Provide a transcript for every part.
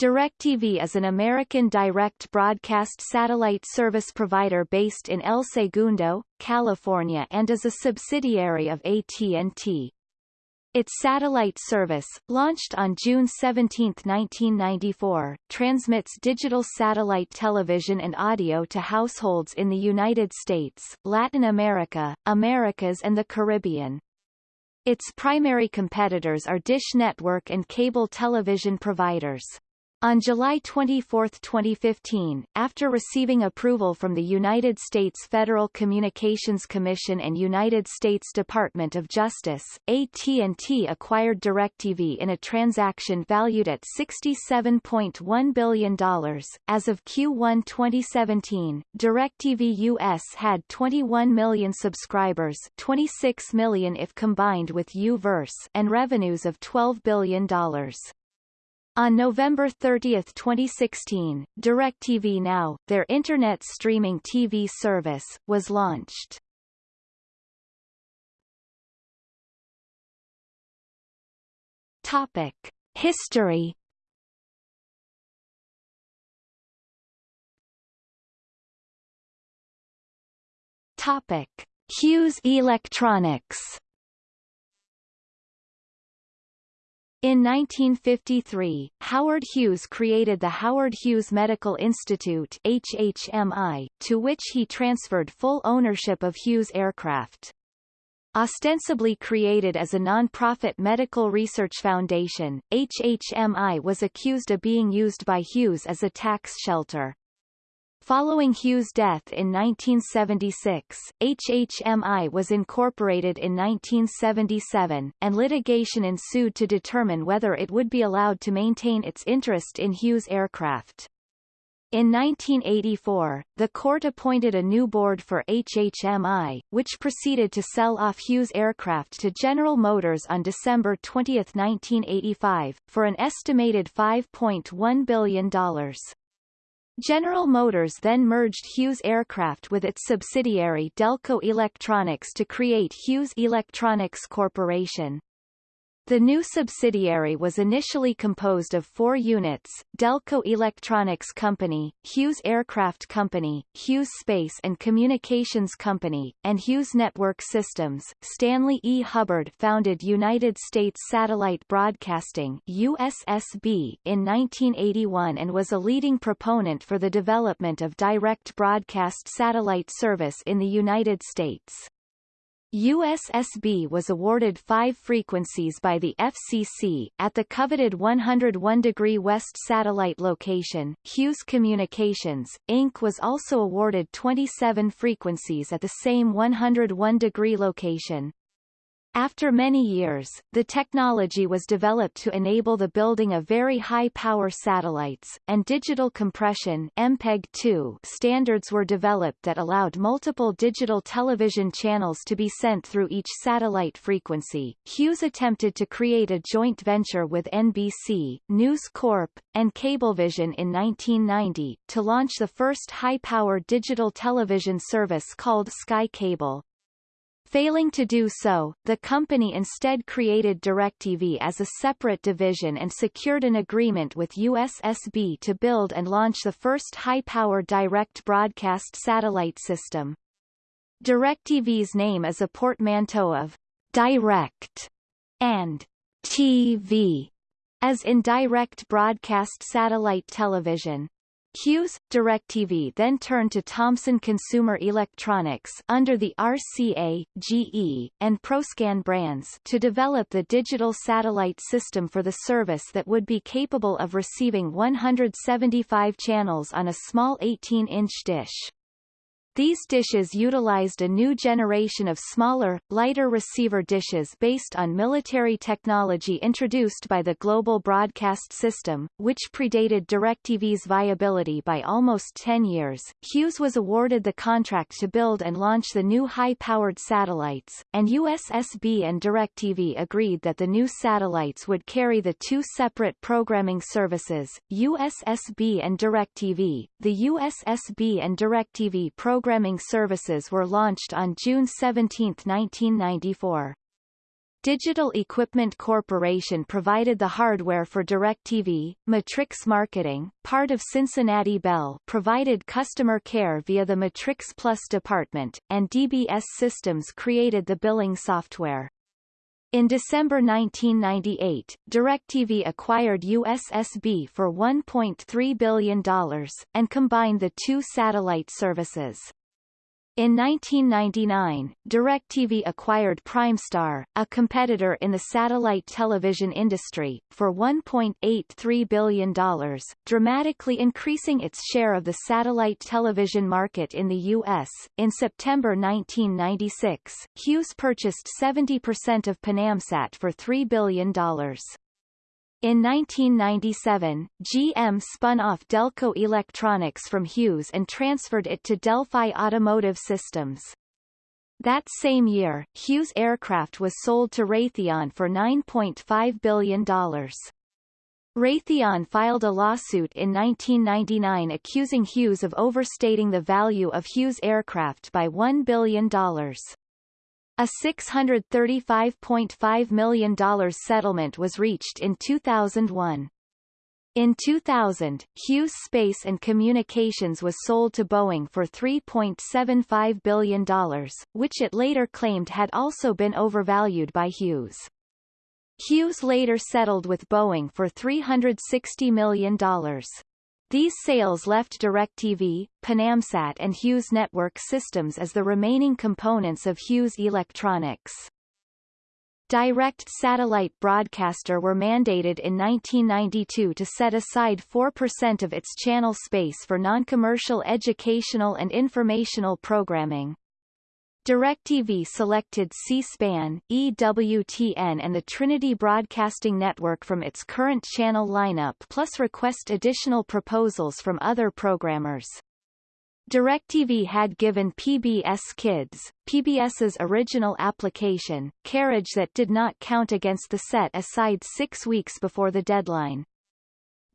DirecTV is an American direct broadcast satellite service provider based in El Segundo, California and is a subsidiary of AT&T. Its satellite service, launched on June 17, 1994, transmits digital satellite television and audio to households in the United States, Latin America, Americas and the Caribbean. Its primary competitors are Dish Network and cable television providers. On July 24, 2015, after receiving approval from the United States Federal Communications Commission and United States Department of Justice, AT&T acquired DirecTV in a transaction valued at $67.1 billion. As of Q1 2017, DirecTV US had 21 million subscribers 26 million if combined with U-verse and revenues of $12 billion. On November 30, 2016, DirecTV Now, their internet streaming TV service, was launched. Topic: History. Topic: Hughes Electronics. In 1953, Howard Hughes created the Howard Hughes Medical Institute HHMI, to which he transferred full ownership of Hughes Aircraft. Ostensibly created as a non-profit medical research foundation, HHMI was accused of being used by Hughes as a tax shelter. Following Hughes' death in 1976, HHMI was incorporated in 1977, and litigation ensued to determine whether it would be allowed to maintain its interest in Hughes aircraft. In 1984, the court appointed a new board for HHMI, which proceeded to sell off Hughes aircraft to General Motors on December 20, 1985, for an estimated $5.1 billion. General Motors then merged Hughes Aircraft with its subsidiary Delco Electronics to create Hughes Electronics Corporation. The new subsidiary was initially composed of four units, Delco Electronics Company, Hughes Aircraft Company, Hughes Space and Communications Company, and Hughes Network Systems. Stanley E. Hubbard founded United States Satellite Broadcasting USSB in 1981 and was a leading proponent for the development of direct broadcast satellite service in the United States. USSB was awarded five frequencies by the FCC, at the coveted 101 degree west satellite location. Hughes Communications, Inc. was also awarded 27 frequencies at the same 101 degree location. After many years, the technology was developed to enable the building of very high-power satellites, and digital compression MPEG-2 standards were developed that allowed multiple digital television channels to be sent through each satellite frequency. Hughes attempted to create a joint venture with NBC, News Corp, and Cablevision in 1990, to launch the first high-power digital television service called Sky Cable. Failing to do so, the company instead created DirecTV as a separate division and secured an agreement with USSB to build and launch the first high-power direct broadcast satellite system. DirecTV's name is a portmanteau of direct and TV, as in direct broadcast satellite television. Hughes, DirecTV then turned to Thomson Consumer Electronics under the RCA, GE, and ProScan brands to develop the digital satellite system for the service that would be capable of receiving 175 channels on a small 18-inch dish. These dishes utilized a new generation of smaller, lighter receiver dishes based on military technology introduced by the Global Broadcast System, which predated DirecTV's viability by almost 10 years. Hughes was awarded the contract to build and launch the new high-powered satellites, and USSB and DirecTV agreed that the new satellites would carry the two separate programming services, USSB and DirecTV. The USSB and DirecTV program programming services were launched on June 17, 1994. Digital Equipment Corporation provided the hardware for DirecTV, Matrix Marketing, part of Cincinnati Bell provided customer care via the Matrix Plus department, and DBS Systems created the billing software. In December 1998, DirecTV acquired USSB for $1.3 billion, and combined the two satellite services. In 1999, DirecTV acquired Primestar, a competitor in the satellite television industry, for $1.83 billion, dramatically increasing its share of the satellite television market in the U.S. In September 1996, Hughes purchased 70% of Panamsat for $3 billion. In 1997, GM spun off Delco Electronics from Hughes and transferred it to Delphi Automotive Systems. That same year, Hughes Aircraft was sold to Raytheon for $9.5 billion. Raytheon filed a lawsuit in 1999 accusing Hughes of overstating the value of Hughes Aircraft by $1 billion. A $635.5 million settlement was reached in 2001. In 2000, Hughes Space and Communications was sold to Boeing for $3.75 billion, which it later claimed had also been overvalued by Hughes. Hughes later settled with Boeing for $360 million. These sales left DirecTV, Panamsat and Hughes Network Systems as the remaining components of Hughes Electronics. Direct satellite broadcaster were mandated in 1992 to set aside 4% of its channel space for non-commercial educational and informational programming. DirecTV selected C-SPAN, EWTN and the Trinity Broadcasting Network from its current channel lineup plus request additional proposals from other programmers. DirecTV had given PBS Kids, PBS's original application, carriage that did not count against the set aside six weeks before the deadline.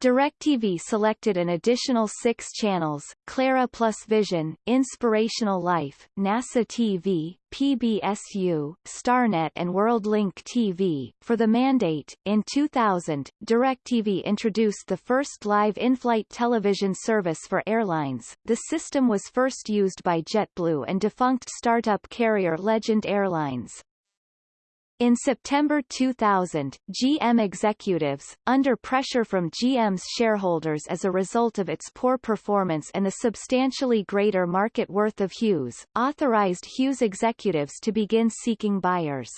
DirecTV selected an additional six channels, Clara Plus Vision, Inspirational Life, NASA TV, PBS YOU, StarNet and WorldLink TV. For the mandate, in 2000, DirecTV introduced the first live in-flight television service for airlines. The system was first used by JetBlue and defunct startup carrier Legend Airlines. In September 2000, GM executives, under pressure from GM's shareholders as a result of its poor performance and the substantially greater market worth of Hughes, authorized Hughes executives to begin seeking buyers.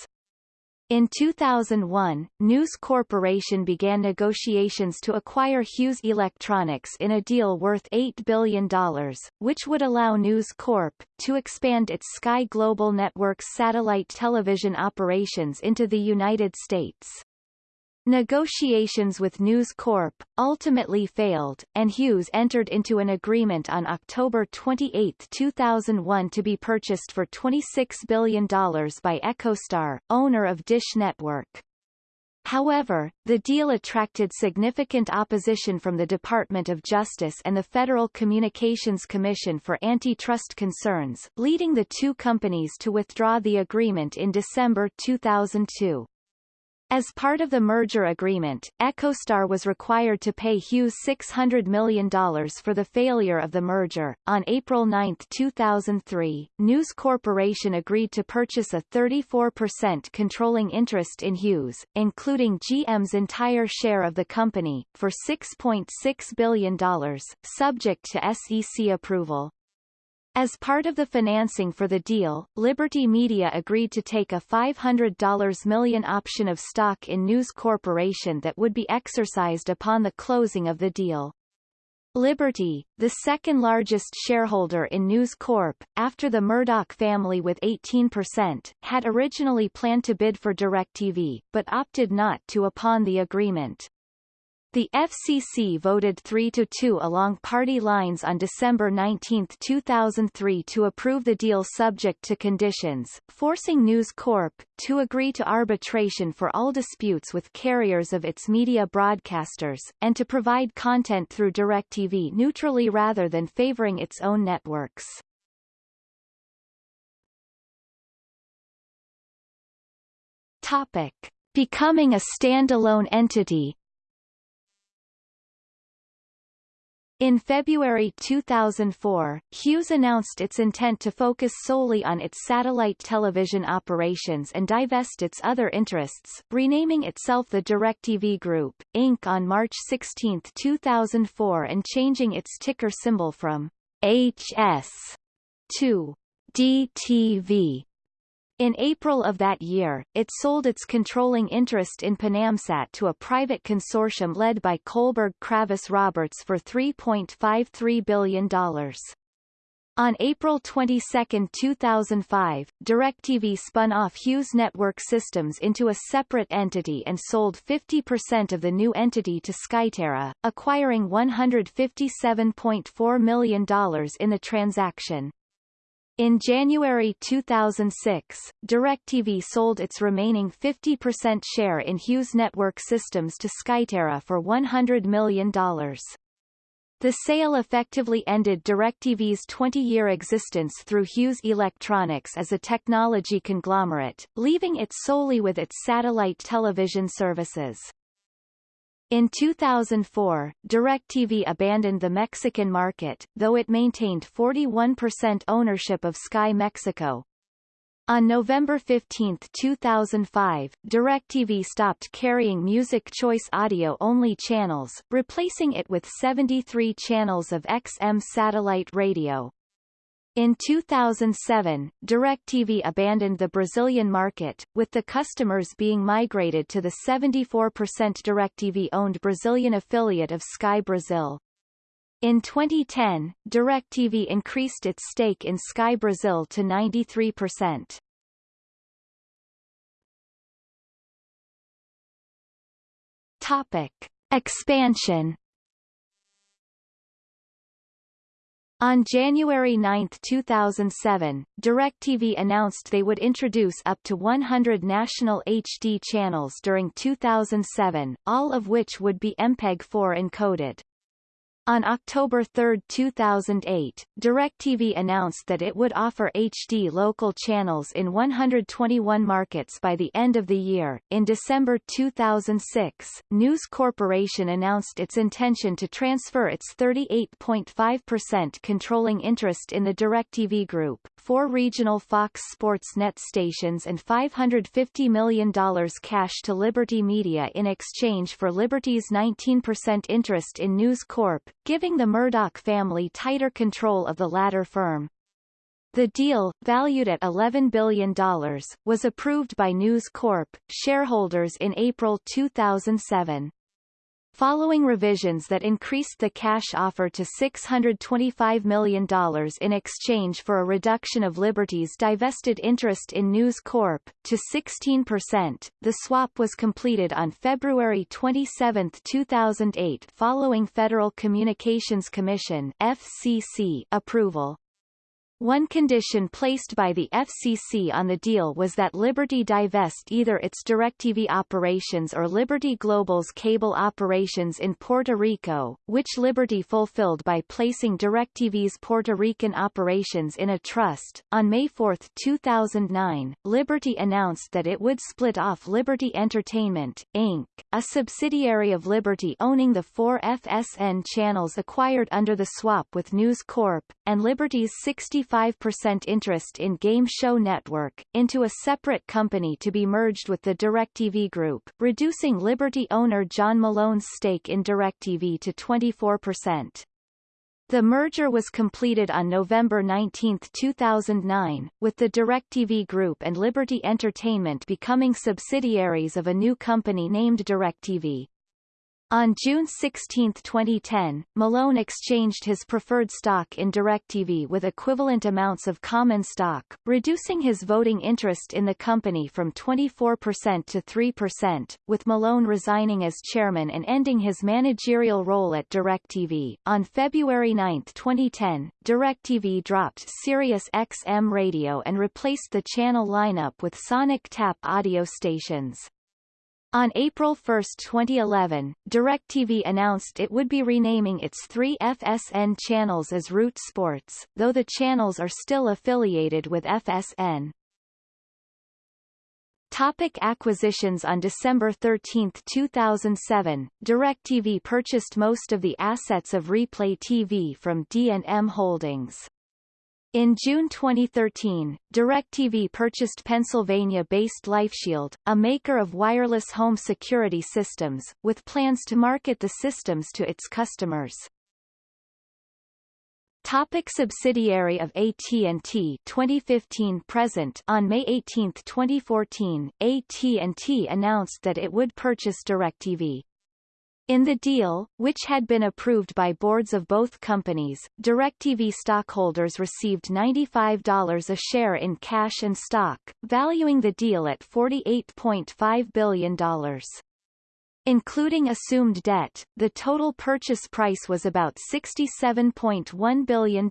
In 2001, News Corporation began negotiations to acquire Hughes Electronics in a deal worth $8 billion, which would allow News Corp. to expand its Sky Global Networks satellite television operations into the United States. Negotiations with News Corp. ultimately failed, and Hughes entered into an agreement on October 28, 2001 to be purchased for $26 billion by EchoStar, owner of Dish Network. However, the deal attracted significant opposition from the Department of Justice and the Federal Communications Commission for antitrust concerns, leading the two companies to withdraw the agreement in December 2002. As part of the merger agreement, EchoStar was required to pay Hughes $600 million for the failure of the merger. On April 9, 2003, News Corporation agreed to purchase a 34% controlling interest in Hughes, including GM's entire share of the company, for $6.6 $6 billion, subject to SEC approval. As part of the financing for the deal, Liberty Media agreed to take a $500 million option of stock in News Corporation that would be exercised upon the closing of the deal. Liberty, the second largest shareholder in News Corp, after the Murdoch family with 18%, had originally planned to bid for DirecTV, but opted not to upon the agreement. The FCC voted 3-2 along party lines on December 19, 2003 to approve the deal subject to conditions, forcing News Corp. to agree to arbitration for all disputes with carriers of its media broadcasters, and to provide content through DirecTV neutrally rather than favoring its own networks. Topic. Becoming a standalone entity In February 2004, Hughes announced its intent to focus solely on its satellite television operations and divest its other interests, renaming itself the DirecTV Group, Inc. on March 16, 2004 and changing its ticker symbol from HS to DTV. In April of that year, it sold its controlling interest in Panamsat to a private consortium led by Kohlberg Kravis Roberts for $3.53 billion. On April 22, 2005, DirecTV spun off Hughes Network Systems into a separate entity and sold 50% of the new entity to Skyterra, acquiring $157.4 million in the transaction. In January 2006, DirecTV sold its remaining 50% share in Hughes Network Systems to Skyterra for $100 million. The sale effectively ended DirecTV's 20-year existence through Hughes Electronics as a technology conglomerate, leaving it solely with its satellite television services. In 2004, DirecTV abandoned the Mexican market, though it maintained 41% ownership of Sky Mexico. On November 15, 2005, DirecTV stopped carrying Music Choice audio-only channels, replacing it with 73 channels of XM satellite radio. In 2007, DirecTV abandoned the Brazilian market, with the customers being migrated to the 74% DirecTV-owned Brazilian affiliate of Sky Brazil. In 2010, DirecTV increased its stake in Sky Brazil to 93%. Topic. Expansion On January 9, 2007, DirecTV announced they would introduce up to 100 national HD channels during 2007, all of which would be MPEG-4 encoded. On October 3, 2008, DirecTV announced that it would offer HD local channels in 121 markets by the end of the year. In December 2006, News Corporation announced its intention to transfer its 38.5% controlling interest in the DirecTV Group, four regional Fox Sports net stations and $550 million cash to Liberty Media in exchange for Liberty's 19% interest in News Corp, giving the Murdoch family tighter control of the latter firm. The deal, valued at $11 billion, was approved by News Corp. shareholders in April 2007 following revisions that increased the cash offer to $625 million in exchange for a reduction of Liberty's divested interest in News Corp. to 16%. The swap was completed on February 27, 2008 following Federal Communications Commission FCC approval. One condition placed by the FCC on the deal was that Liberty divest either its DirecTV operations or Liberty Global's cable operations in Puerto Rico, which Liberty fulfilled by placing DirecTV's Puerto Rican operations in a trust. On May 4, 2009, Liberty announced that it would split off Liberty Entertainment, Inc., a subsidiary of Liberty owning the four FSN channels acquired under the swap with News Corp, and Liberty's 60 25% interest in Game Show Network, into a separate company to be merged with the DirecTV Group, reducing Liberty owner John Malone's stake in DirecTV to 24%. The merger was completed on November 19, 2009, with the DirecTV Group and Liberty Entertainment becoming subsidiaries of a new company named DirecTV. On June 16, 2010, Malone exchanged his preferred stock in DirecTV with equivalent amounts of common stock, reducing his voting interest in the company from 24% to 3%, with Malone resigning as chairman and ending his managerial role at DirecTV. On February 9, 2010, DirecTV dropped Sirius XM radio and replaced the channel lineup with Sonic Tap audio stations. On April 1, 2011, DirecTV announced it would be renaming its three FSN channels as Root Sports, though the channels are still affiliated with FSN. Topic acquisitions On December 13, 2007, DirecTV purchased most of the assets of Replay TV from D&M Holdings. In June 2013, DirecTV purchased Pennsylvania-based LifeShield, a maker of wireless home security systems, with plans to market the systems to its customers. Topic subsidiary of AT&T 2015 present On May 18, 2014, AT&T announced that it would purchase DirecTV. In the deal, which had been approved by boards of both companies, DirecTV stockholders received $95 a share in cash and stock, valuing the deal at $48.5 billion. Including assumed debt, the total purchase price was about $67.1 billion.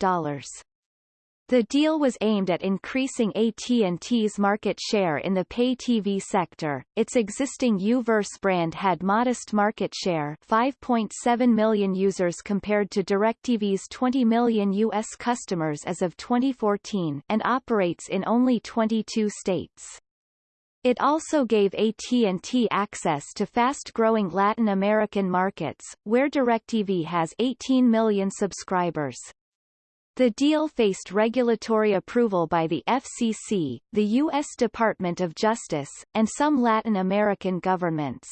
The deal was aimed at increasing AT&T's market share in the pay TV sector. Its existing U-verse brand had modest market share 5.7 million users compared to DirecTV's 20 million U.S. customers as of 2014 and operates in only 22 states. It also gave AT&T access to fast-growing Latin American markets, where DirecTV has 18 million subscribers. The deal faced regulatory approval by the FCC, the U.S. Department of Justice, and some Latin American governments.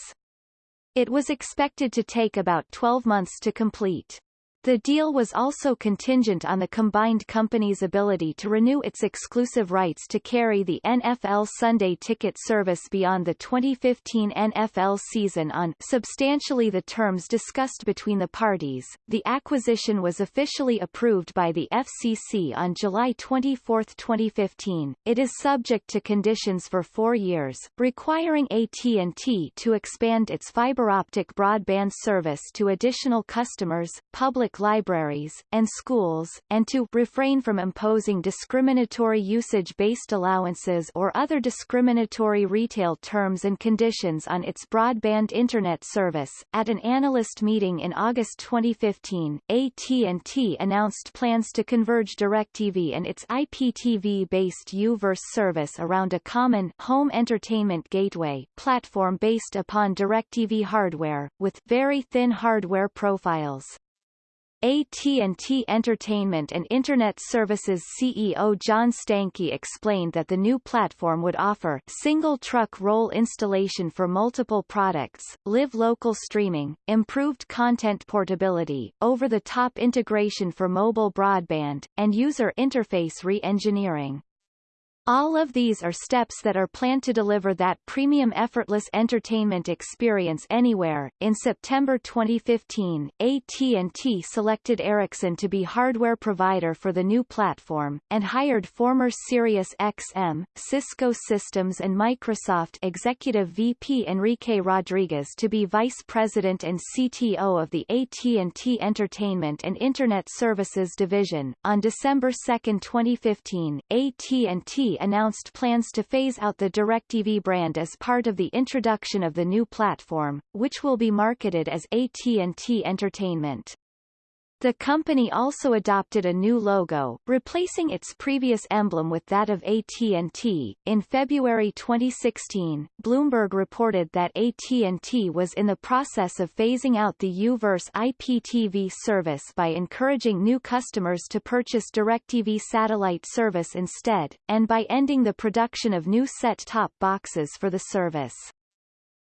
It was expected to take about 12 months to complete. The deal was also contingent on the combined company's ability to renew its exclusive rights to carry the NFL Sunday Ticket service beyond the 2015 NFL season on substantially the terms discussed between the parties. The acquisition was officially approved by the FCC on July 24, 2015. It is subject to conditions for four years, requiring AT&T to expand its fiber optic broadband service to additional customers, public public libraries, and schools, and to refrain from imposing discriminatory usage-based allowances or other discriminatory retail terms and conditions on its broadband Internet service. At an analyst meeting in August 2015, AT&T announced plans to converge DirecTV and its IPTV-based U-verse service around a common home entertainment gateway platform based upon DirecTV hardware, with very thin hardware profiles. AT&T Entertainment and Internet Services CEO John Stankey explained that the new platform would offer single truck roll installation for multiple products, live local streaming, improved content portability, over-the-top integration for mobile broadband, and user interface re-engineering. All of these are steps that are planned to deliver that premium effortless entertainment experience anywhere. In September 2015, AT&T selected Ericsson to be hardware provider for the new platform, and hired former Sirius XM, Cisco Systems and Microsoft executive VP Enrique Rodriguez to be vice president and CTO of the AT&T Entertainment and Internet Services division. On December 2, 2015, AT&T announced plans to phase out the DirecTV brand as part of the introduction of the new platform, which will be marketed as AT&T Entertainment. The company also adopted a new logo, replacing its previous emblem with that of AT&T. In February 2016, Bloomberg reported that AT&T was in the process of phasing out the U-verse IPTV service by encouraging new customers to purchase DirecTV satellite service instead, and by ending the production of new set-top boxes for the service.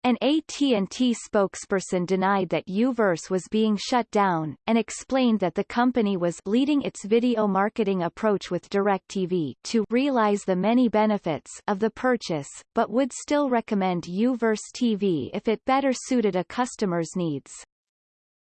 An AT&T spokesperson denied that U-verse was being shut down, and explained that the company was leading its video marketing approach with DirecTV to realize the many benefits of the purchase, but would still recommend U-verse TV if it better suited a customer's needs.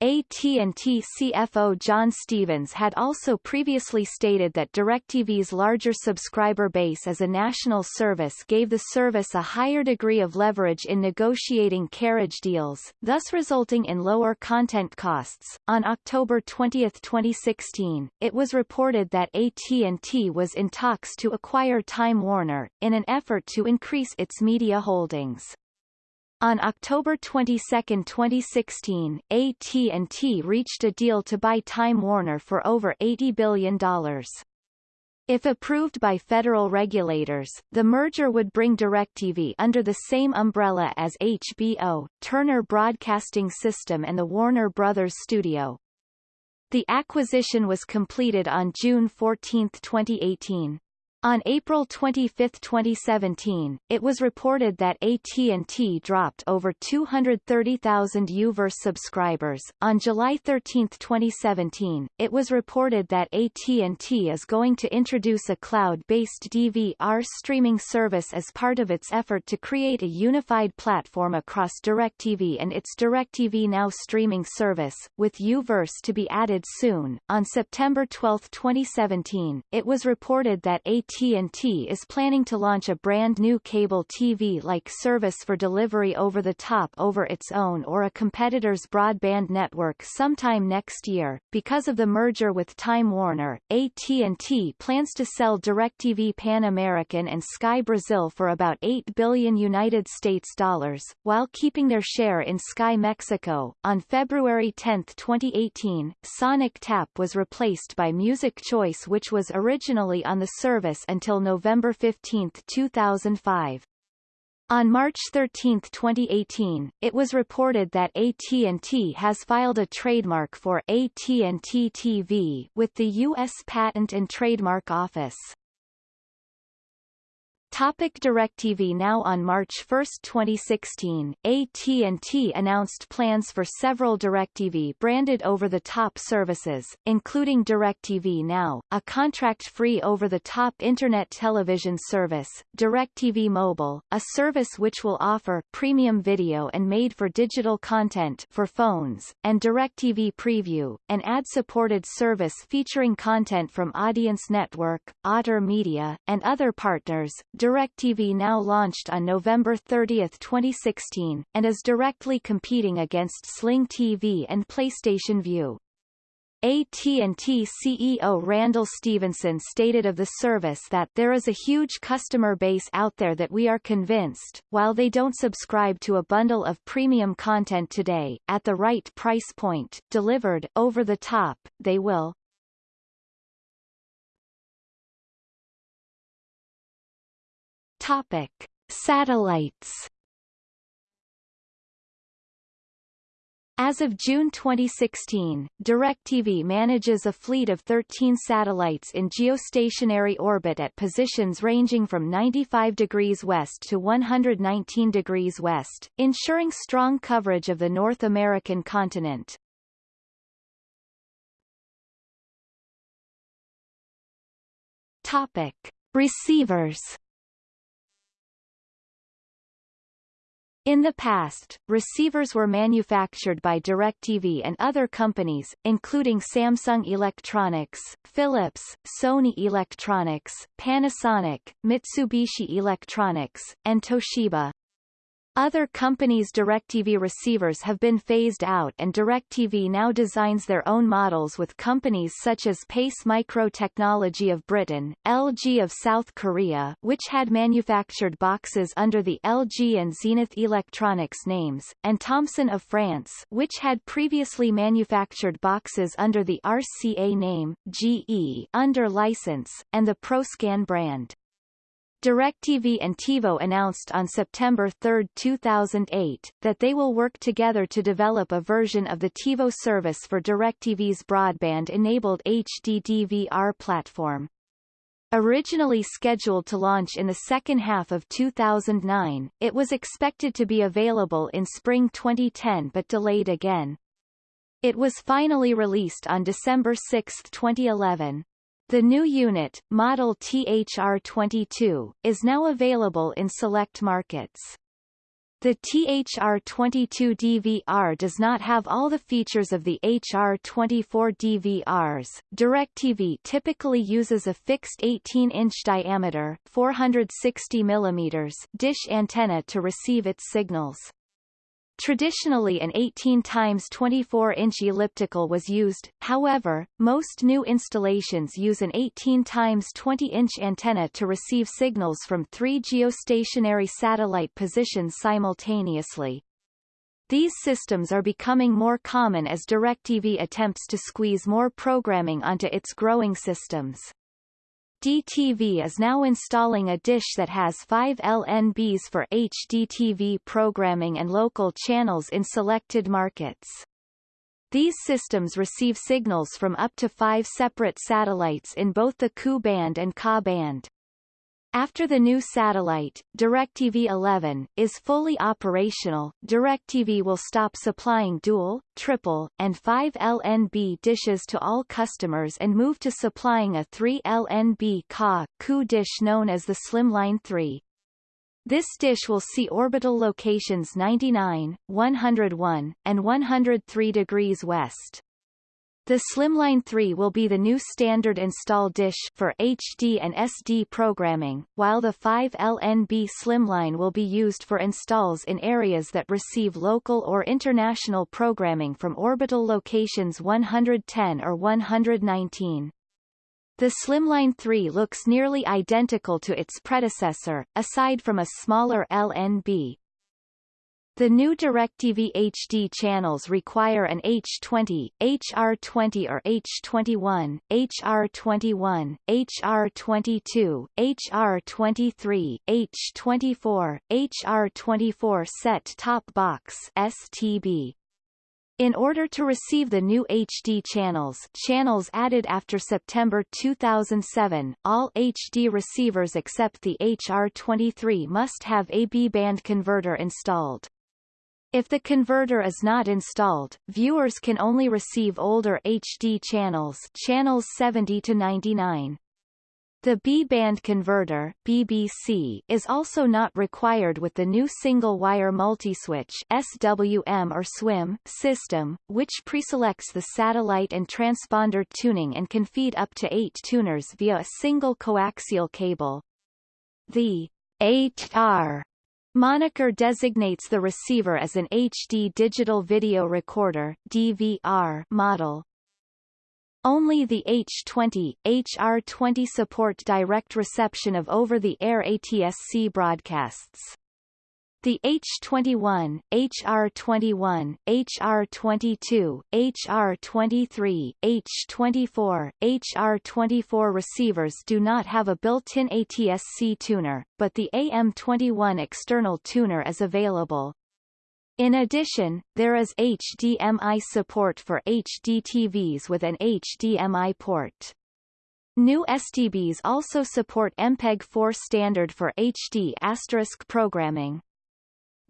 AT&T CFO John Stevens had also previously stated that DirecTV's larger subscriber base as a national service gave the service a higher degree of leverage in negotiating carriage deals, thus resulting in lower content costs. On October 20, 2016, it was reported that AT&T was in talks to acquire Time Warner, in an effort to increase its media holdings. On October 22, 2016, AT&T reached a deal to buy Time Warner for over $80 billion. If approved by federal regulators, the merger would bring DirecTV under the same umbrella as HBO, Turner Broadcasting System and the Warner Brothers Studio. The acquisition was completed on June 14, 2018. On April 25, 2017, it was reported that AT&T dropped over 230,000 U-verse subscribers. On July 13, 2017, it was reported that AT&T is going to introduce a cloud-based DVR streaming service as part of its effort to create a unified platform across DirecTV and its DirecTV Now streaming service, with U-verse to be added soon. On September 12, 2017, it was reported that AT AT&T is planning to launch a brand new cable TV-like service for delivery over the top over its own or a competitor's broadband network sometime next year. Because of the merger with Time Warner, AT&T plans to sell DirecTV Pan American and Sky Brazil for about 8 billion United States dollars, while keeping their share in Sky Mexico. On February 10, 2018, Sonic Tap was replaced by Music Choice which was originally on the service until November 15, 2005. On March 13, 2018, it was reported that AT&T has filed a trademark for AT&T TV with the U.S. Patent and Trademark Office. Topic DirecTV Now on March 1, 2016, AT&T announced plans for several DirecTV branded over-the-top services, including DirecTV Now, a contract-free over-the-top Internet television service, DirecTV Mobile, a service which will offer premium video and made-for-digital content for phones, and DirecTV Preview, an ad-supported service featuring content from Audience Network, Otter Media, and other partners. DirecTV Now launched on November 30, 2016, and is directly competing against Sling TV and PlayStation Vue. AT&T CEO Randall Stephenson stated of the service that there is a huge customer base out there that we are convinced, while they don't subscribe to a bundle of premium content today, at the right price point, delivered, over the top, they will. Topic: Satellites. As of June 2016, DirecTV manages a fleet of 13 satellites in geostationary orbit at positions ranging from 95 degrees west to 119 degrees west, ensuring strong coverage of the North American continent. Topic: Receivers In the past, receivers were manufactured by DirecTV and other companies, including Samsung Electronics, Philips, Sony Electronics, Panasonic, Mitsubishi Electronics, and Toshiba. Other companies' DirecTV receivers have been phased out and DirecTV now designs their own models with companies such as Pace Micro Technology of Britain, LG of South Korea which had manufactured boxes under the LG and Zenith Electronics names, and Thomson of France which had previously manufactured boxes under the RCA name, GE under license, and the ProScan brand. DirecTV and TiVo announced on September 3, 2008, that they will work together to develop a version of the TiVo service for DirecTV's broadband-enabled HD DVR platform. Originally scheduled to launch in the second half of 2009, it was expected to be available in spring 2010 but delayed again. It was finally released on December 6, 2011. The new unit, model THR22, is now available in select markets. The THR22 DVR does not have all the features of the HR24 DVRs. DirecTV typically uses a fixed 18-inch diameter 460 mm dish antenna to receive its signals. Traditionally an 18 times 24 inch elliptical was used, however, most new installations use an 18 times 20 inch antenna to receive signals from three geostationary satellite positions simultaneously. These systems are becoming more common as DirecTV attempts to squeeze more programming onto its growing systems. HDTV is now installing a dish that has five LNBs for HDTV programming and local channels in selected markets. These systems receive signals from up to five separate satellites in both the Ku band and Ka band. After the new satellite, DirecTV 11, is fully operational, DirecTV will stop supplying dual, triple, and 5 LNB dishes to all customers and move to supplying a 3 LNB Ka, Ku dish known as the Slimline 3. This dish will see orbital locations 99, 101, and 103 degrees west. The Slimline 3 will be the new standard install dish for HD and SD programming, while the 5LNB Slimline will be used for installs in areas that receive local or international programming from orbital locations 110 or 119. The Slimline 3 looks nearly identical to its predecessor, aside from a smaller LNB, the new DirecTV HD channels require an H20, HR20 or H21, HR21, HR22, HR23, H24, HR24 set-top box STB. In order to receive the new HD channels channels added after September 2007, all HD receivers except the HR23 must have a B-band converter installed. If the converter is not installed, viewers can only receive older HD channels channels 70 to 99. The B-band converter BBC is also not required with the new single-wire multiswitch SWM or SWIM system, which preselects the satellite and transponder tuning and can feed up to eight tuners via a single coaxial cable. The HR Moniker designates the receiver as an HD digital video recorder DVR model. Only the H20, HR20 support direct reception of over-the-air ATSC broadcasts. The H21, HR21, HR22, HR23, H24, HR24 receivers do not have a built-in ATSC tuner, but the AM21 external tuner is available. In addition, there is HDMI support for HD TVs with an HDMI port. New STBs also support MPEG-4 standard for HD asterisk programming.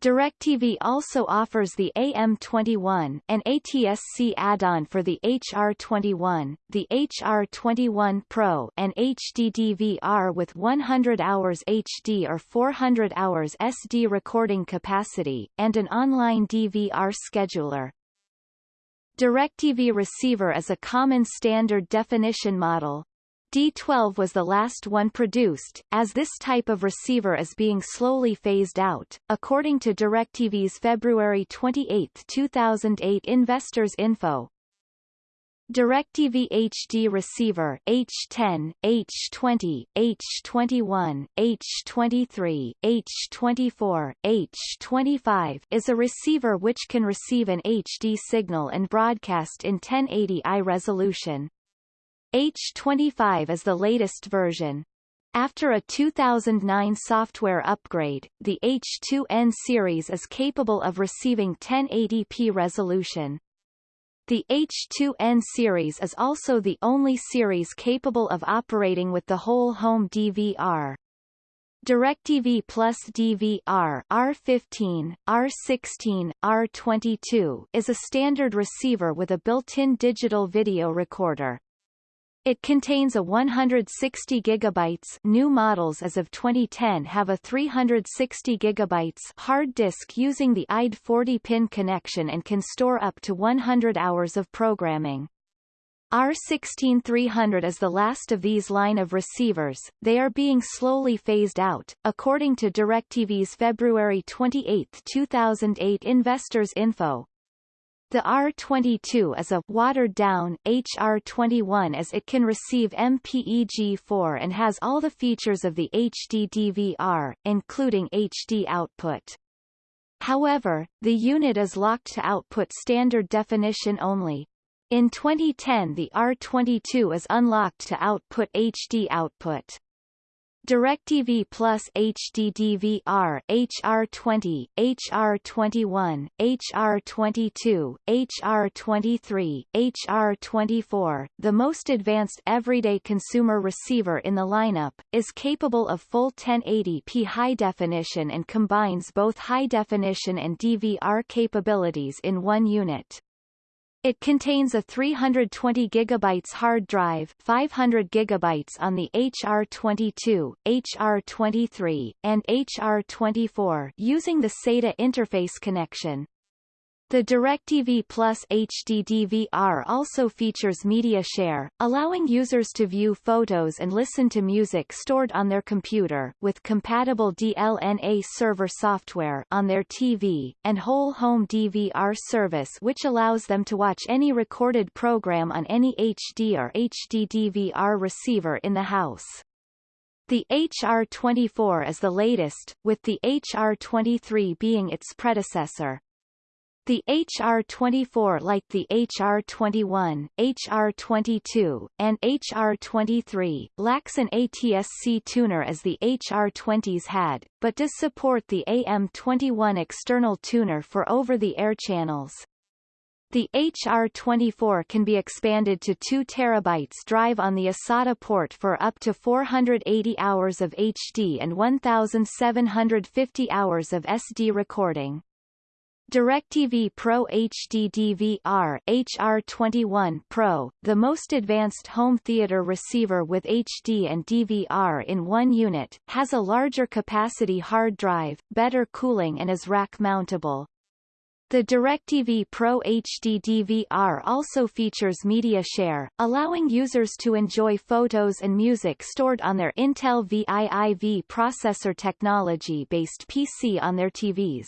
DirecTV also offers the AM21, an ATSC add-on for the HR21, the HR21 Pro and HDDVR with 100 hours HD or 400 hours SD recording capacity, and an online DVR scheduler. DirecTV receiver is a common standard definition model, D12 was the last one produced, as this type of receiver is being slowly phased out, according to DirecTV's February 28, 2008 Investors Info. DirecTV HD receiver H10, H20, H21, H23, H24, H25 is a receiver which can receive an HD signal and broadcast in 1080i resolution. H25 is the latest version. After a 2009 software upgrade, the H2N series is capable of receiving 1080p resolution. The H2N series is also the only series capable of operating with the whole home DVR. DirecTV Plus DVR R15, R16, R22 is a standard receiver with a built-in digital video recorder. It contains a 160 gigabytes new models as of 2010 have a 360 gigabytes hard disk using the IDE 40-pin connection and can store up to 100 hours of programming. R16300 is the last of these line of receivers, they are being slowly phased out, according to DirecTV's February 28, 2008 Investors Info. The R22 is a watered-down HR21 as it can receive MPEG-4 and has all the features of the HD DVR, including HD output. However, the unit is locked to output standard definition only. In 2010 the R22 is unlocked to output HD output. DirecTV Plus HD DVR HR20, HR21, HR22, HR23, HR24, the most advanced everyday consumer receiver in the lineup, is capable of full 1080p high definition and combines both high definition and DVR capabilities in one unit. It contains a 320 GB hard drive 500 GB on the HR22, HR23, and HR24 using the SATA interface connection. The DirecTV Plus HD DVR also features Media Share, allowing users to view photos and listen to music stored on their computer with compatible DLNA server software on their TV, and Whole Home DVR service which allows them to watch any recorded program on any HD or HD DVR receiver in the house. The HR24 is the latest, with the HR23 being its predecessor. The HR24 like the HR21, HR22, and HR23, lacks an ATSC tuner as the HR20s had, but does support the AM21 external tuner for over-the-air channels. The HR24 can be expanded to 2 TB drive on the eSATA port for up to 480 hours of HD and 1,750 hours of SD recording. DirecTV Pro HD DVR HR21 Pro, the most advanced home theater receiver with HD and DVR in one unit, has a larger capacity hard drive, better cooling and is rack-mountable. The DirecTV Pro HD DVR also features Media Share, allowing users to enjoy photos and music stored on their Intel VIIV processor technology-based PC on their TVs.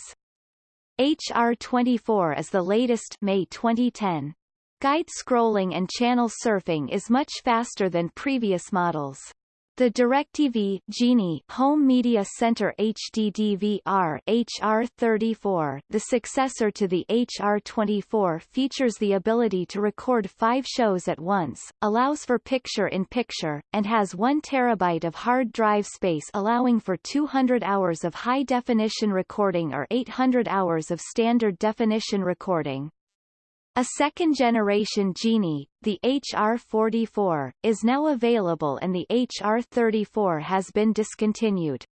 HR24 is the latest May 2010. Guide scrolling and channel surfing is much faster than previous models. The DirecTV Genie Home Media Center HD DVR HR34, the successor to the HR24 features the ability to record five shows at once, allows for picture-in-picture, -picture, and has 1 terabyte of hard drive space allowing for 200 hours of high-definition recording or 800 hours of standard definition recording. A second-generation Genie, the HR44, is now available and the HR34 has been discontinued.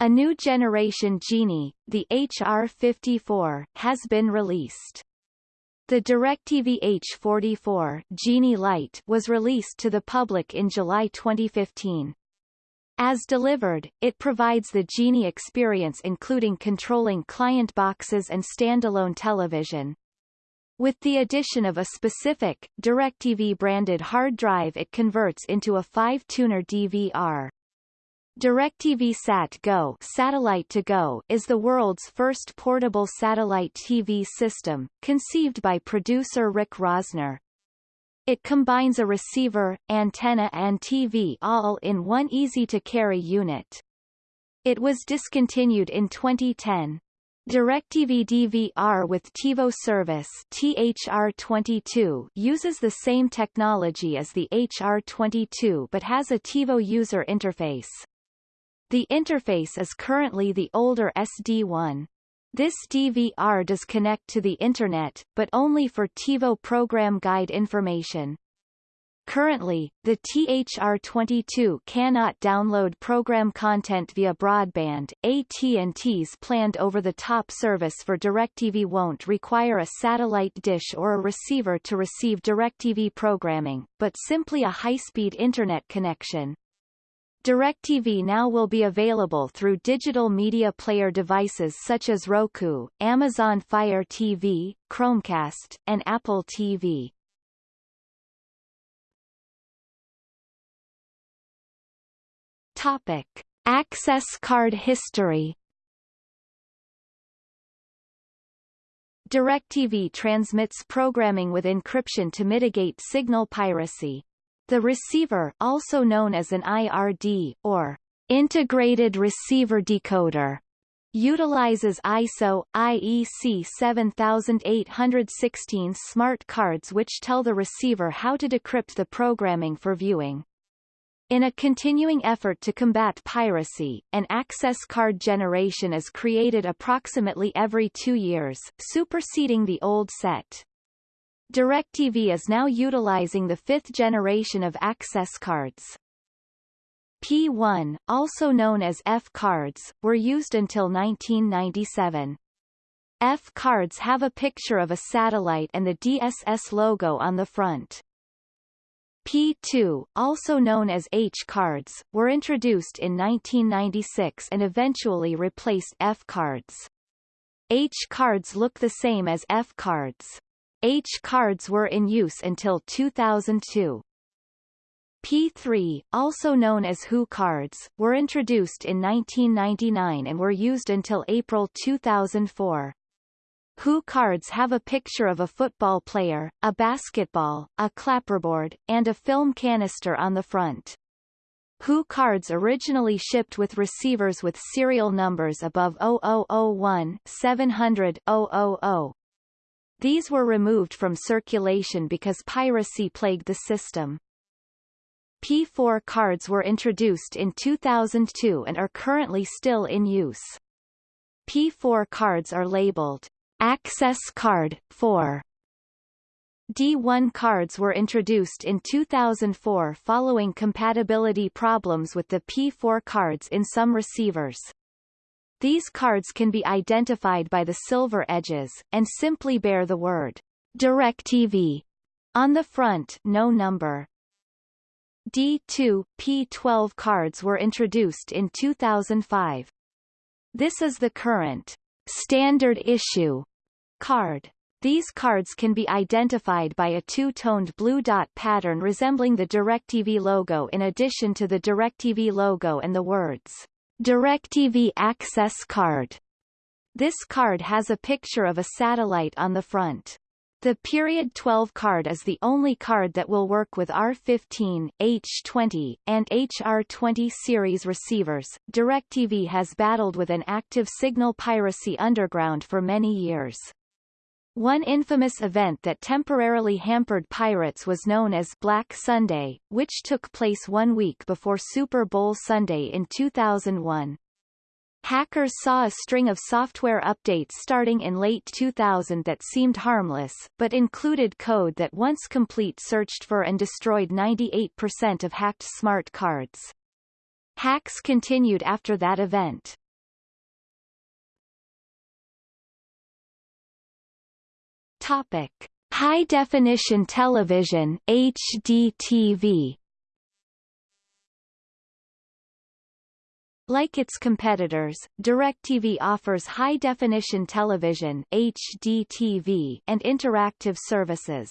A new generation Genie, the HR54, has been released. The DirecTV H44 Genie Lite was released to the public in July 2015. As delivered, it provides the Genie experience including controlling client boxes and standalone television, with the addition of a specific, DirecTV-branded hard drive it converts into a 5-tuner DVR. DirecTV Sat Go, Satellite to Go is the world's first portable satellite TV system, conceived by producer Rick Rosner. It combines a receiver, antenna and TV all in one easy-to-carry unit. It was discontinued in 2010. DirecTV DVR with TiVo service THR22 uses the same technology as the HR22 but has a TiVo user interface. The interface is currently the older SD1. This DVR does connect to the Internet, but only for TiVo program guide information. Currently, the THR-22 cannot download program content via broadband. AT&T's planned over-the-top service for DirecTV won't require a satellite dish or a receiver to receive DirecTV programming, but simply a high-speed internet connection. DirecTV now will be available through digital media player devices such as Roku, Amazon Fire TV, Chromecast, and Apple TV. Topic: Access card history. DirecTV transmits programming with encryption to mitigate signal piracy. The receiver, also known as an IRD or integrated receiver decoder, utilizes ISO, IEC 7816 smart cards which tell the receiver how to decrypt the programming for viewing. In a continuing effort to combat piracy, an access card generation is created approximately every two years, superseding the old set. DirecTV is now utilizing the fifth generation of access cards. P1, also known as F cards, were used until 1997. F cards have a picture of a satellite and the DSS logo on the front. P2, also known as H cards, were introduced in 1996 and eventually replaced F cards. H cards look the same as F cards. H cards were in use until 2002. P3, also known as HU cards, were introduced in 1999 and were used until April 2004. HU cards have a picture of a football player, a basketball, a clapperboard, and a film canister on the front. HU cards originally shipped with receivers with serial numbers above 0001 700 000. These were removed from circulation because piracy plagued the system. P4 cards were introduced in 2002 and are currently still in use. P4 cards are labeled Access Card 4. D1 cards were introduced in 2004 following compatibility problems with the P4 cards in some receivers. These cards can be identified by the silver edges, and simply bear the word DirecTV on the front no number. D2, P12 cards were introduced in 2005. This is the current standard issue card. These cards can be identified by a two-toned blue dot pattern resembling the DirecTV logo in addition to the DirecTV logo and the words, DirecTV Access Card. This card has a picture of a satellite on the front. The period 12 card is the only card that will work with R15, H20, and HR20 series receivers. DirecTV has battled with an active signal piracy underground for many years. One infamous event that temporarily hampered pirates was known as Black Sunday, which took place one week before Super Bowl Sunday in 2001. Hackers saw a string of software updates starting in late 2000 that seemed harmless, but included code that once complete searched for and destroyed 98% of hacked smart cards. Hacks continued after that event. Topic: High definition television (HDTV). Like its competitors, DirecTV offers high-definition television HDTV and interactive services.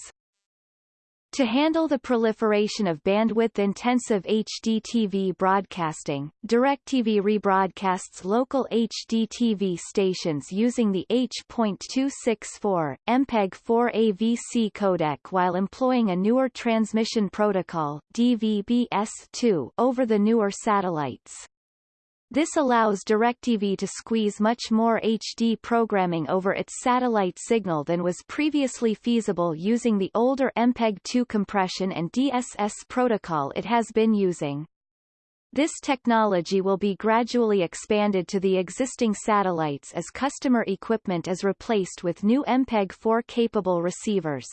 To handle the proliferation of bandwidth-intensive HDTV broadcasting, DirecTV rebroadcasts local HDTV stations using the H.264, MPEG-4 AVC codec while employing a newer transmission protocol DVB-S2 over the newer satellites. This allows DirecTV to squeeze much more HD programming over its satellite signal than was previously feasible using the older MPEG-2 compression and DSS protocol it has been using. This technology will be gradually expanded to the existing satellites as customer equipment is replaced with new MPEG-4 capable receivers.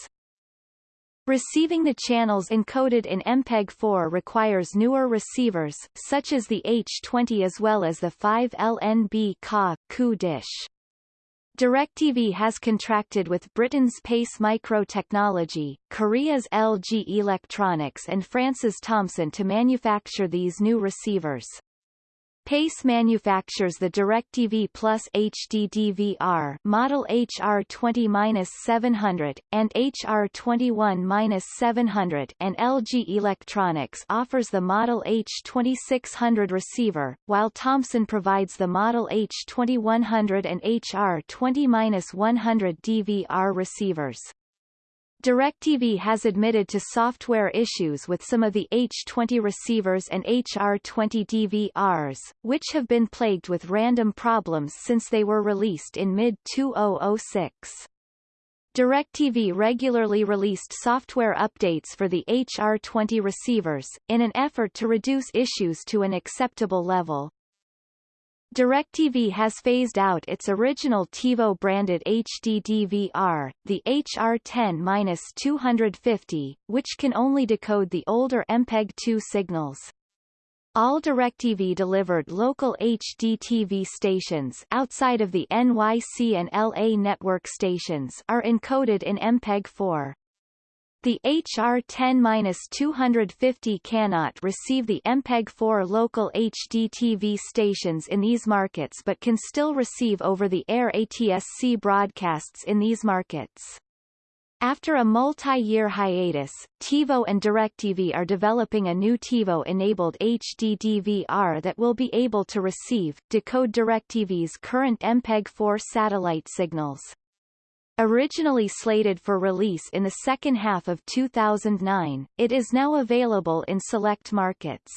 Receiving the channels encoded in MPEG-4 requires newer receivers, such as the H20 as well as the 5LNB Ka Ku dish. DirecTV has contracted with Britain's Pace Micro Technology, Korea's LG Electronics and France's Thomson to manufacture these new receivers. Pace manufactures the DirecTV Plus HD DVR model HR20-700 and HR21-700 and LG Electronics offers the model H2600 receiver, while Thomson provides the model H2100 and HR20-100 DVR receivers. DirecTV has admitted to software issues with some of the H20 receivers and HR20 DVRs, which have been plagued with random problems since they were released in mid-2006. DirecTV regularly released software updates for the HR20 receivers, in an effort to reduce issues to an acceptable level. DirecTV has phased out its original TiVo-branded HD DVR, the HR10-250, which can only decode the older MPEG-2 signals. All DirecTV delivered local HD TV stations outside of the NYC and LA network stations are encoded in MPEG-4. The HR10-250 cannot receive the MPEG-4 local HDTV stations in these markets but can still receive over-the-air ATSC broadcasts in these markets. After a multi-year hiatus, TiVo and DirecTV are developing a new TiVo-enabled HD DVR that will be able to receive, decode DirecTV's current MPEG-4 satellite signals. Originally slated for release in the second half of 2009, it is now available in select markets.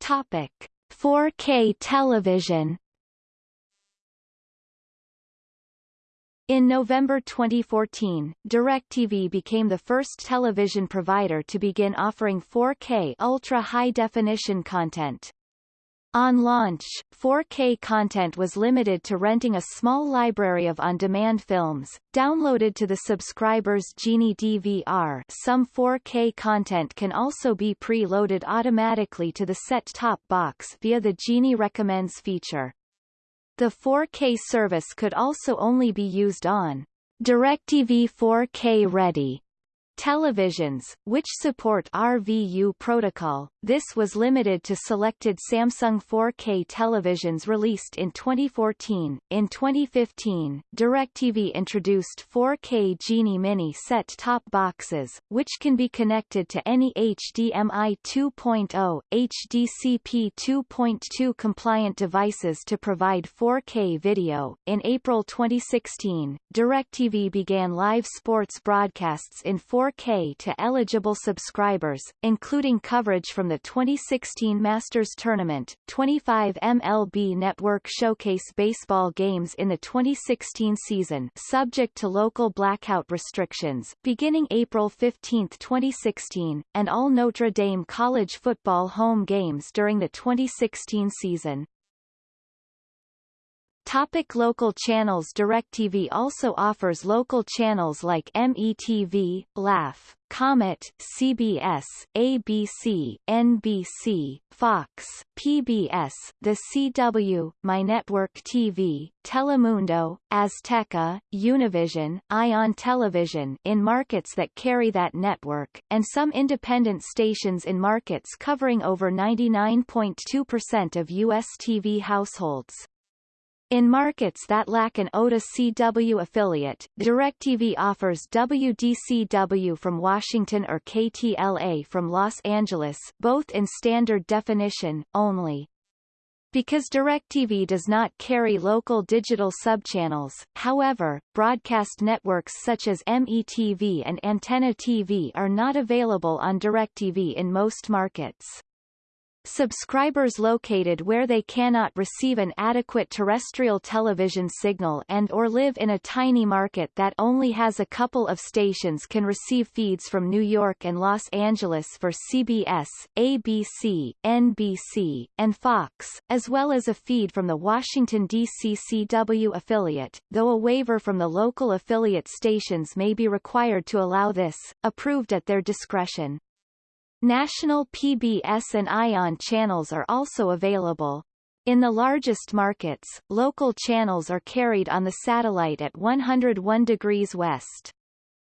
Topic: 4K television. In November 2014, DirecTV became the first television provider to begin offering 4K ultra-high-definition content. On launch, 4K content was limited to renting a small library of on-demand films, downloaded to the subscriber's Genie DVR some 4K content can also be pre-loaded automatically to the set-top box via the Genie Recommends feature. The 4K service could also only be used on DirecTV 4K Ready Televisions, which support RVU protocol, this was limited to selected Samsung 4K televisions released in 2014. In 2015, DirecTV introduced 4K Genie Mini set-top boxes, which can be connected to any HDMI 2.0, HDCP 2.2 compliant devices to provide 4K video. In April 2016, DirecTV began live sports broadcasts in 4 4K to eligible subscribers, including coverage from the 2016 Masters Tournament, 25 MLB Network Showcase baseball games in the 2016 season subject to local blackout restrictions, beginning April 15, 2016, and all Notre Dame college football home games during the 2016 season. Topic local channels DirecTV also offers local channels like METV, Laff, Comet, CBS, ABC, NBC, Fox, PBS, The CW, My Network TV, Telemundo, Azteca, Univision, Ion Television in markets that carry that network, and some independent stations in markets covering over 99.2% of U.S. TV households. In markets that lack an Otis CW affiliate, DirecTV offers WDCW from Washington or KTLA from Los Angeles both in standard definition, only. Because DirecTV does not carry local digital subchannels, however, broadcast networks such as METV and Antenna TV are not available on DirecTV in most markets. Subscribers located where they cannot receive an adequate terrestrial television signal and or live in a tiny market that only has a couple of stations can receive feeds from New York and Los Angeles for CBS, ABC, NBC, and Fox, as well as a feed from the Washington, D.C. CW affiliate, though a waiver from the local affiliate stations may be required to allow this, approved at their discretion. National PBS and ION channels are also available. In the largest markets, local channels are carried on the satellite at 101 degrees west.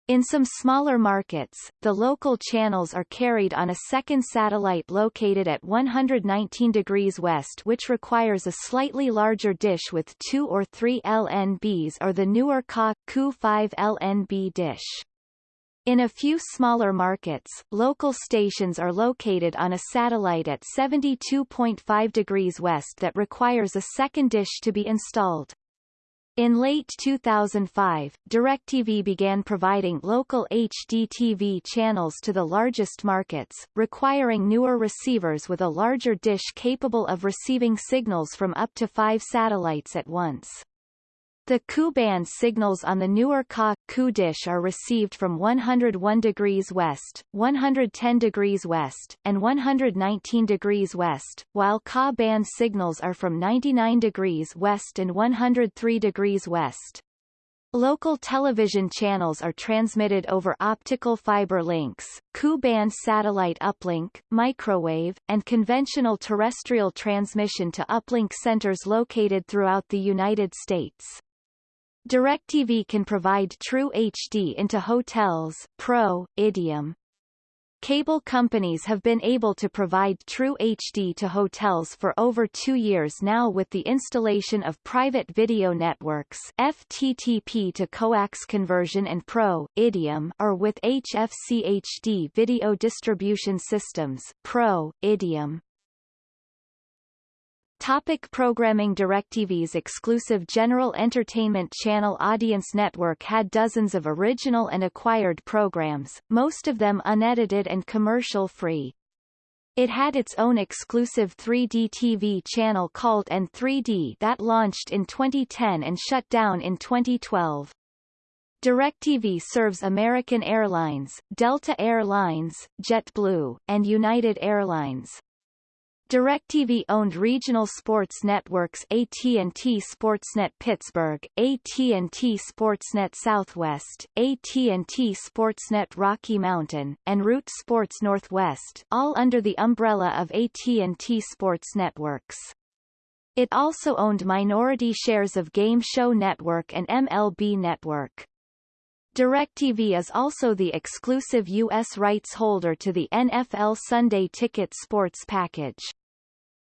In some smaller markets, the local channels are carried on a second satellite located at 119 degrees west which requires a slightly larger dish with 2 or 3 LNBs or the newer KA-KU5 LNB dish. In a few smaller markets, local stations are located on a satellite at 72.5 degrees west that requires a second dish to be installed. In late 2005, DirecTV began providing local HDTV channels to the largest markets, requiring newer receivers with a larger dish capable of receiving signals from up to five satellites at once. The Ku-band signals on the newer Ka Ku dish are received from 101 degrees west, 110 degrees west, and 119 degrees west, while Ka band signals are from 99 degrees west and 103 degrees west. Local television channels are transmitted over optical fiber links, Ku-band satellite uplink, microwave, and conventional terrestrial transmission to uplink centers located throughout the United States. DirecTV can provide True HD into hotels, Pro, Idiom. Cable companies have been able to provide True HD to hotels for over two years now with the installation of private video networks FTTP to coax conversion and Pro, Idiom or with HFC HD video distribution systems Pro, Idiom. Topic programming DirecTV's exclusive general entertainment channel Audience Network had dozens of original and acquired programs, most of them unedited and commercial-free. It had its own exclusive 3D TV channel called N3D that launched in 2010 and shut down in 2012. DirecTV serves American Airlines, Delta Air Lines, JetBlue, and United Airlines. DirecTV owned regional sports networks AT&T Sportsnet Pittsburgh, AT&T Sportsnet Southwest, AT&T Sportsnet Rocky Mountain, and Root Sports Northwest, all under the umbrella of AT&T Sports Networks. It also owned minority shares of Game Show Network and MLB Network. DirecTV is also the exclusive U.S. rights holder to the NFL Sunday Ticket sports package.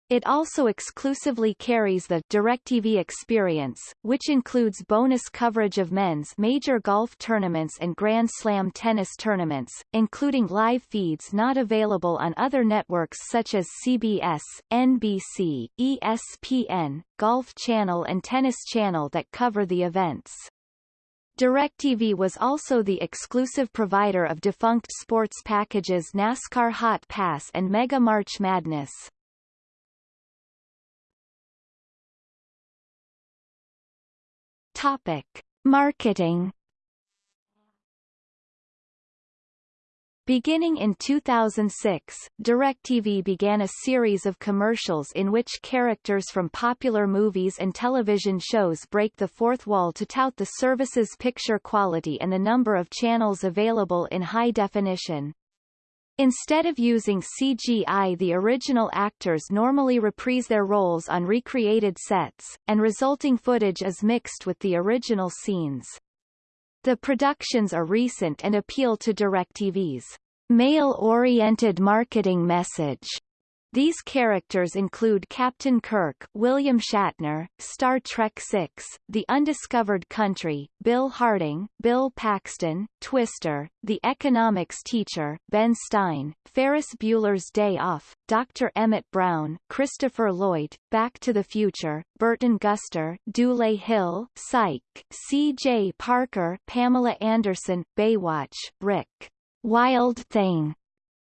It also exclusively carries the DirecTV Experience, which includes bonus coverage of men's major golf tournaments and Grand Slam tennis tournaments, including live feeds not available on other networks such as CBS, NBC, ESPN, Golf Channel and Tennis Channel that cover the events. DirecTV was also the exclusive provider of defunct sports packages NASCAR Hot Pass and Mega March Madness. Topic. Marketing Beginning in 2006, DirecTV began a series of commercials in which characters from popular movies and television shows break the fourth wall to tout the service's picture quality and the number of channels available in high definition. Instead of using CGI the original actors normally reprise their roles on recreated sets, and resulting footage is mixed with the original scenes. The productions are recent and appeal to DirecTV's male-oriented marketing message. These characters include Captain Kirk, William Shatner, Star Trek VI, The Undiscovered Country, Bill Harding, Bill Paxton, Twister, The Economics Teacher, Ben Stein, Ferris Bueller's Day Off, Dr. Emmett Brown, Christopher Lloyd, Back to the Future, Burton Guster, Dule Hill, Psych, C.J. Parker, Pamela Anderson, Baywatch, Rick. Wild Thing,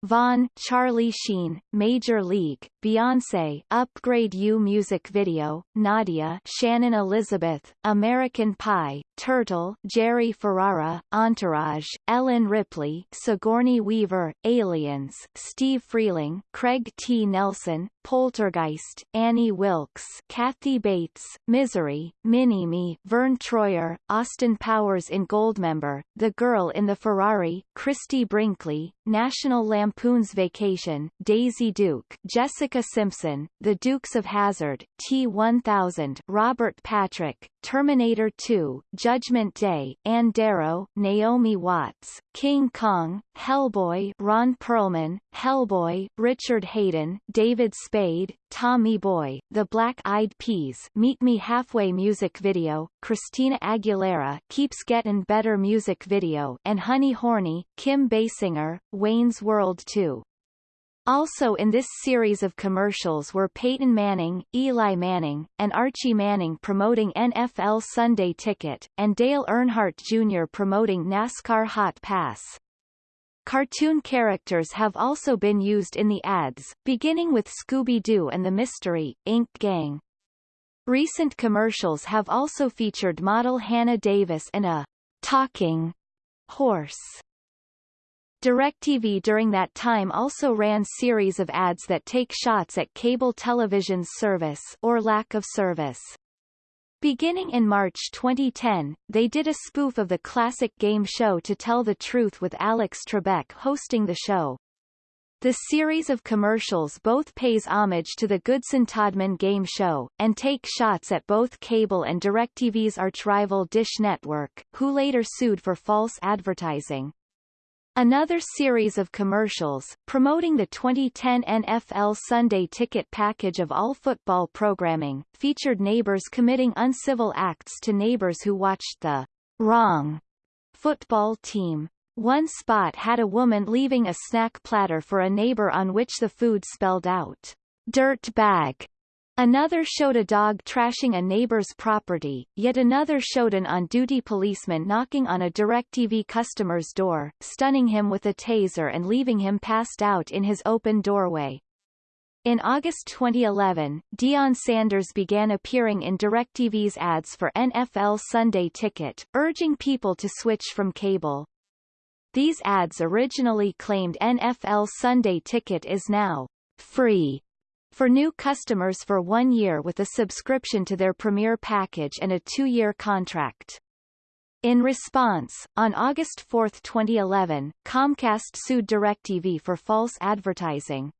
Vaughn, Charlie Sheen, Major League, Beyonce, Upgrade You music video, Nadia, Shannon Elizabeth, American Pie, Turtle, Jerry Ferrara, Entourage, Ellen Ripley, Sigourney Weaver, Aliens, Steve Freeling, Craig T. Nelson, Poltergeist, Annie Wilkes, Kathy Bates, Misery, Minnie Me, Verne Troyer, Austin Powers in Goldmember, The Girl in the Ferrari, Christie Brinkley, National Lampoon's Vacation, Daisy Duke, Jessica Simpson, The Dukes of Hazzard, T-1000, Robert Patrick, Terminator 2, Judgment Day, Ann Darrow, Naomi Watts, King Kong, Hellboy, Ron Perlman, Hellboy, Richard Hayden, David Spade, Tommy Boy, The Black Eyed Peas, Meet Me Halfway music video, Christina Aguilera, Keeps Getting Better music video, and Honey Hornée, Kim Basinger, Wayne's World 2. Also in this series of commercials were Peyton Manning, Eli Manning, and Archie Manning promoting NFL Sunday Ticket, and Dale Earnhardt Jr. promoting NASCAR Hot Pass. Cartoon characters have also been used in the ads, beginning with Scooby-Doo and the Mystery, Inc. Gang. Recent commercials have also featured model Hannah Davis and a talking horse. DirecTV during that time also ran series of ads that take shots at cable television's service or lack of service. Beginning in March 2010, they did a spoof of the classic game show To Tell the Truth with Alex Trebek hosting the show. The series of commercials both pays homage to the Goodson-Todman game show, and take shots at both cable and DirecTV's arch-rival Dish Network, who later sued for false advertising. Another series of commercials, promoting the 2010 NFL Sunday Ticket package of all football programming, featured neighbors committing uncivil acts to neighbors who watched the wrong football team. One spot had a woman leaving a snack platter for a neighbor on which the food spelled out, dirt bag, Another showed a dog trashing a neighbor's property, yet another showed an on-duty policeman knocking on a DirecTV customer's door, stunning him with a taser and leaving him passed out in his open doorway. In August 2011, Deion Sanders began appearing in DirecTV's ads for NFL Sunday Ticket, urging people to switch from cable. These ads originally claimed NFL Sunday Ticket is now free for new customers for one year with a subscription to their Premier package and a two-year contract. In response, on August 4, 2011, Comcast sued DirecTV for false advertising.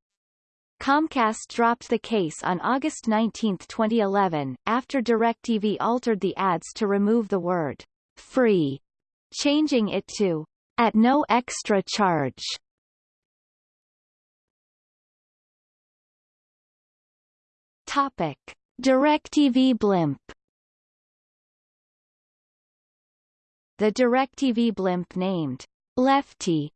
Comcast dropped the case on August 19, 2011, after DirecTV altered the ads to remove the word free, changing it to at no extra charge. Topic: DirecTV Blimp. The DirecTV Blimp named Lefty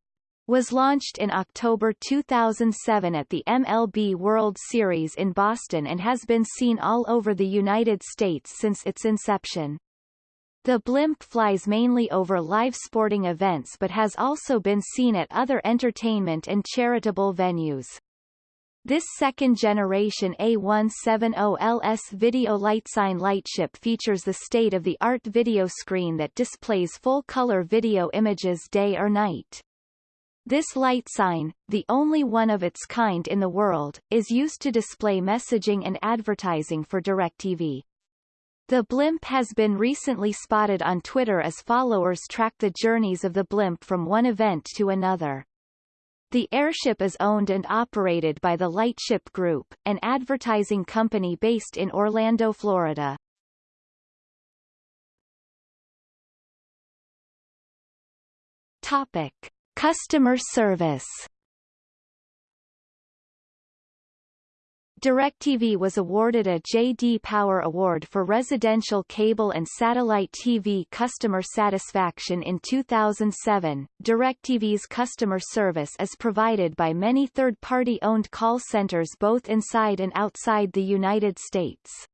was launched in October 2007 at the MLB World Series in Boston and has been seen all over the United States since its inception. The blimp flies mainly over live sporting events but has also been seen at other entertainment and charitable venues. This second-generation A170LS video lightsign lightship features the state-of-the-art video screen that displays full-color video images day or night. This light sign, the only one of its kind in the world, is used to display messaging and advertising for DirecTV. The blimp has been recently spotted on Twitter as followers track the journeys of the blimp from one event to another. The airship is owned and operated by the Lightship Group, an advertising company based in Orlando, Florida. Topic: Customer service. DirecTV was awarded a J.D. Power Award for residential cable and satellite TV customer satisfaction in 2007. DirecTV's customer service is provided by many third-party owned call centers both inside and outside the United States.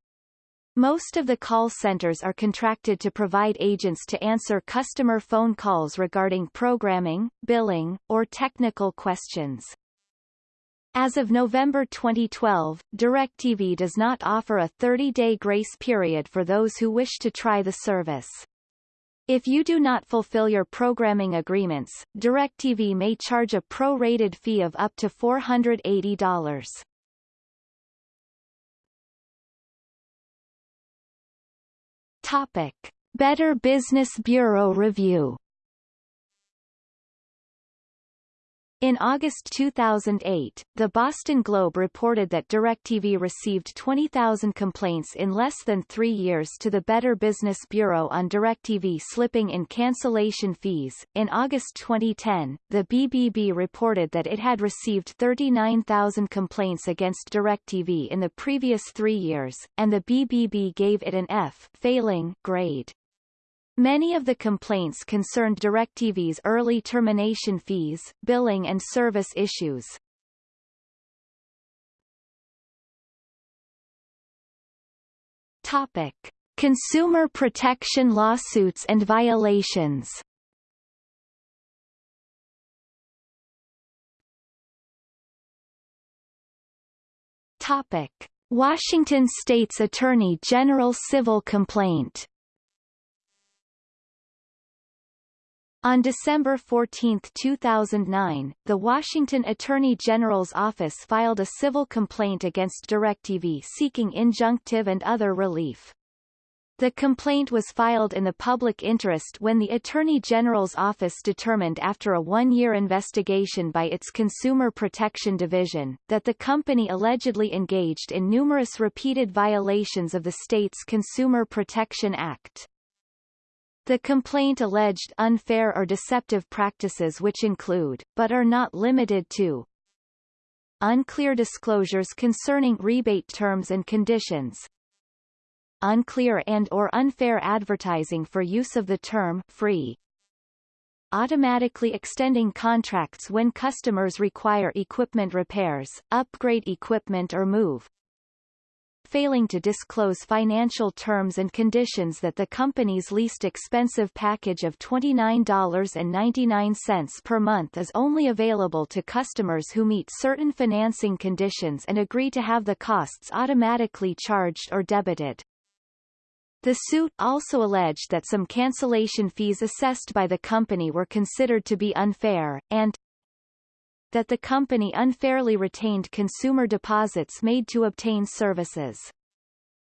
Most of the call centers are contracted to provide agents to answer customer phone calls regarding programming, billing, or technical questions. As of November 2012, DirecTV does not offer a 30-day grace period for those who wish to try the service. If you do not fulfill your programming agreements, DirecTV may charge a pro-rated fee of up to $480. Topic. Better Business Bureau Review In August 2008, the Boston Globe reported that DirecTV received 20,000 complaints in less than three years to the Better Business Bureau on DirecTV slipping in cancellation fees. In August 2010, the BBB reported that it had received 39,000 complaints against DirecTV in the previous three years, and the BBB gave it an F failing grade. Many of the complaints concerned DirecTV's early termination fees, billing and service issues. Topic. Consumer protection lawsuits and violations Topic. Washington State's Attorney General civil complaint On December 14, 2009, the Washington Attorney General's office filed a civil complaint against DirecTV seeking injunctive and other relief. The complaint was filed in the public interest when the Attorney General's office determined after a one-year investigation by its Consumer Protection Division, that the company allegedly engaged in numerous repeated violations of the state's Consumer Protection Act. The complaint alleged unfair or deceptive practices which include, but are not limited to, unclear disclosures concerning rebate terms and conditions, unclear and or unfair advertising for use of the term free, automatically extending contracts when customers require equipment repairs, upgrade equipment or move, failing to disclose financial terms and conditions that the company's least expensive package of $29.99 per month is only available to customers who meet certain financing conditions and agree to have the costs automatically charged or debited. The suit also alleged that some cancellation fees assessed by the company were considered to be unfair, and that the company unfairly retained consumer deposits made to obtain services.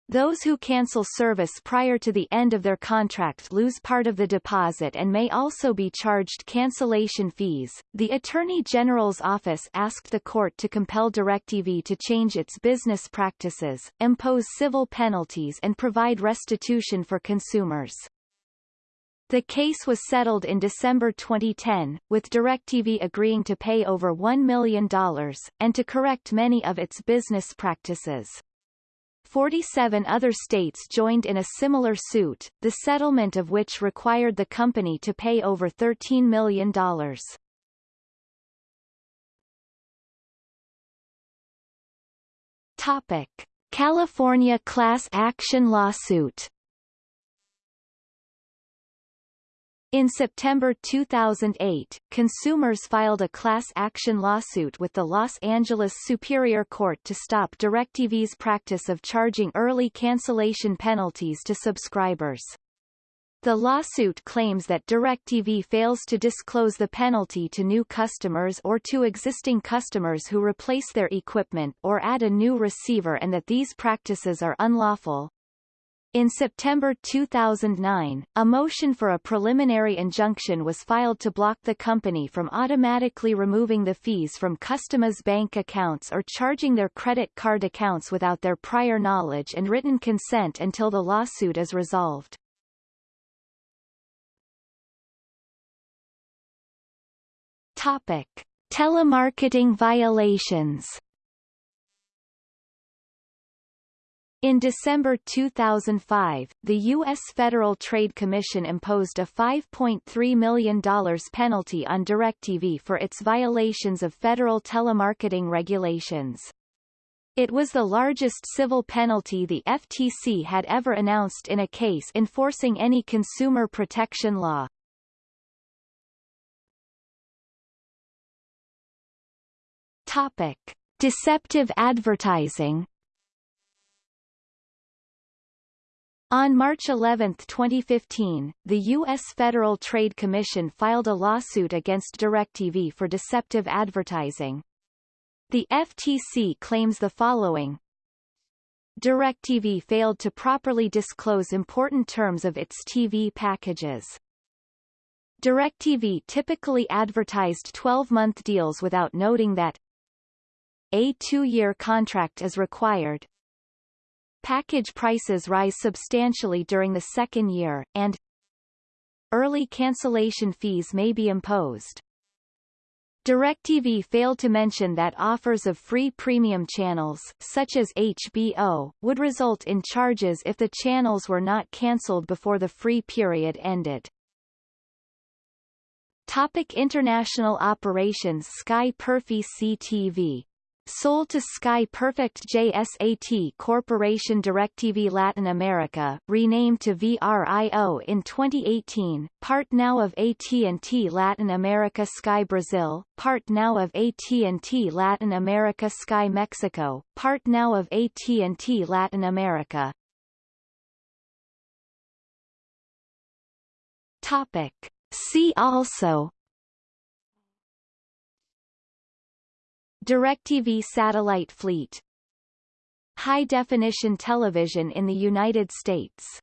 Those who cancel service prior to the end of their contract lose part of the deposit and may also be charged cancellation fees. The Attorney General's office asked the court to compel DirecTV to change its business practices, impose civil penalties and provide restitution for consumers. The case was settled in December 2010, with DirecTV agreeing to pay over $1 million, and to correct many of its business practices. 47 other states joined in a similar suit, the settlement of which required the company to pay over $13 million. Topic. California class action lawsuit In September 2008, consumers filed a class action lawsuit with the Los Angeles Superior Court to stop DirecTV's practice of charging early cancellation penalties to subscribers. The lawsuit claims that DirecTV fails to disclose the penalty to new customers or to existing customers who replace their equipment or add a new receiver and that these practices are unlawful. In September 2009, a motion for a preliminary injunction was filed to block the company from automatically removing the fees from customers' bank accounts or charging their credit card accounts without their prior knowledge and written consent until the lawsuit is resolved. Topic. Telemarketing violations In December 2005, the U.S. Federal Trade Commission imposed a $5.3 million penalty on DirecTV for its violations of federal telemarketing regulations. It was the largest civil penalty the FTC had ever announced in a case enforcing any consumer protection law. Topic. Deceptive advertising On March 11, 2015, the U.S. Federal Trade Commission filed a lawsuit against DirecTV for deceptive advertising. The FTC claims the following. DirecTV failed to properly disclose important terms of its TV packages. DirecTV typically advertised 12-month deals without noting that a two-year contract is required, Package prices rise substantially during the second year, and early cancellation fees may be imposed. DirecTV failed to mention that offers of free premium channels, such as HBO, would result in charges if the channels were not cancelled before the free period ended. Topic international operations Sky Perfy CTV Sold to Sky Perfect JSAT Corporation DirecTV Latin America, renamed to VRIO in 2018, part now of AT&T Latin America Sky Brazil, part now of AT&T Latin America Sky Mexico, part now of AT&T Latin America. Topic. See also DirecTV satellite fleet. High-definition television in the United States